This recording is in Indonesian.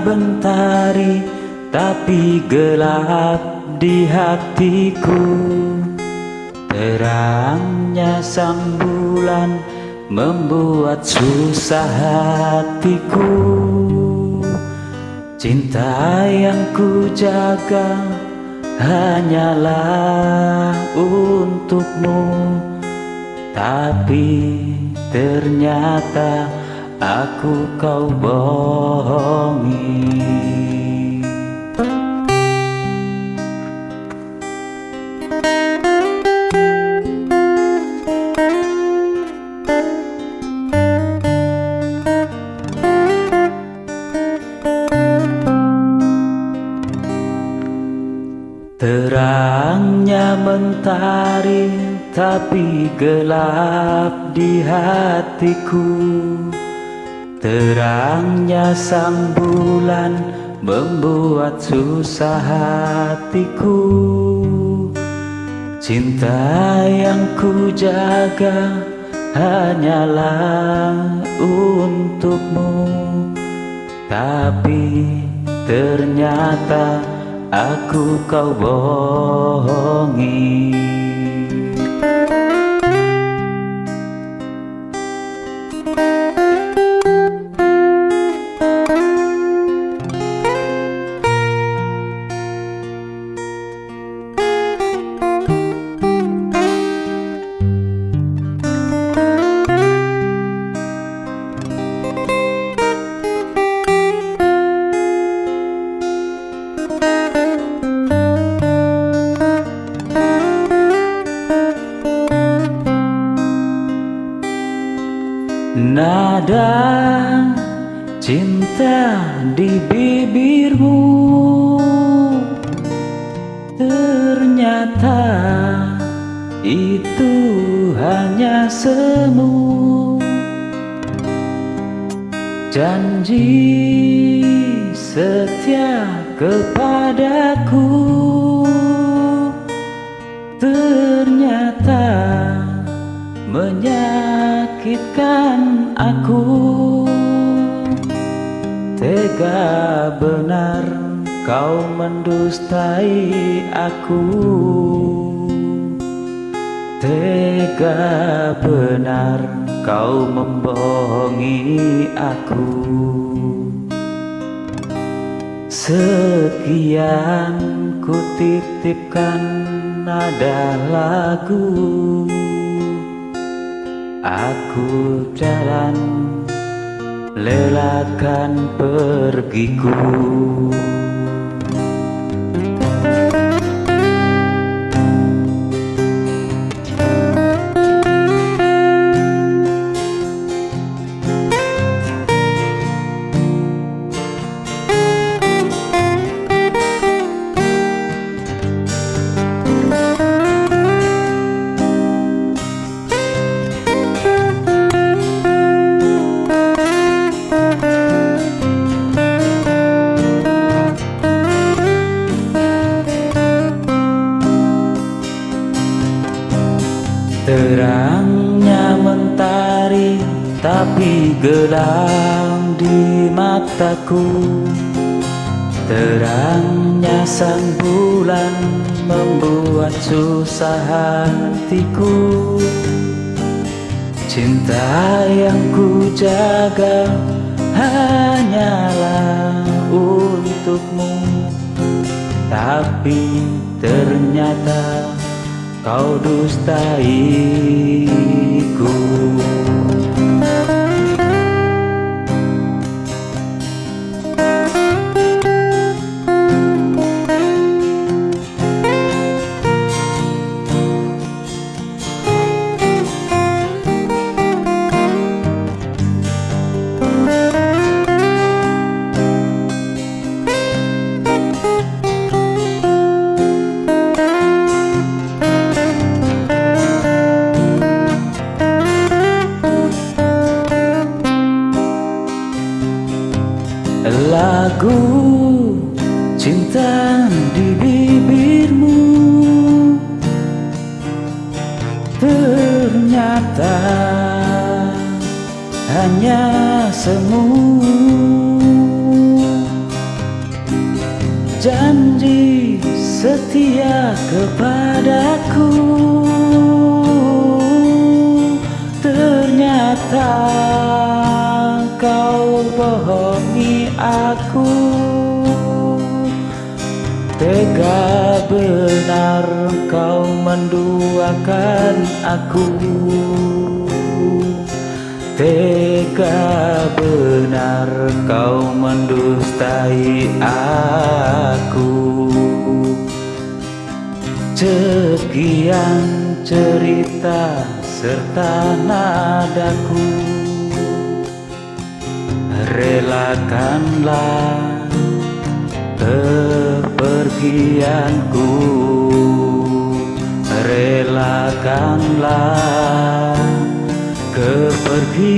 mentari tapi gelap di hatiku. Terangnya sang bulan membuat susah hatiku. Cinta yang ku jaga hanyalah untukmu. Tapi ternyata aku kau bohongi. Terangnya mentari tapi gelap di hatiku Terangnya sang bulan membuat susah hatiku. Cinta yang ku jaga hanyalah untukmu. Tapi ternyata aku kau bohongi Nada cinta di bibirmu. Ternyata itu hanya semu. Janji setia kepadaku Tega benar kau mendustai aku. Tega benar kau membohongi aku. Sekian ku titipkan nada lagu. Aku jalan lelakan pergiku Terangnya mentari tapi gelap di mataku. Terangnya sang bulan membuat susah hatiku. Cinta yang ku jaga hanyalah untukmu. Tapi ternyata kau dustaiku nyata hanya semu janji setia kepadaku ternyata kau bohongi aku. Tega benar kau menduakan aku. Tega benar kau mendustai aku. Sekian cerita serta nadaku. Relakanlah kepergianku Relakanlah kepergianku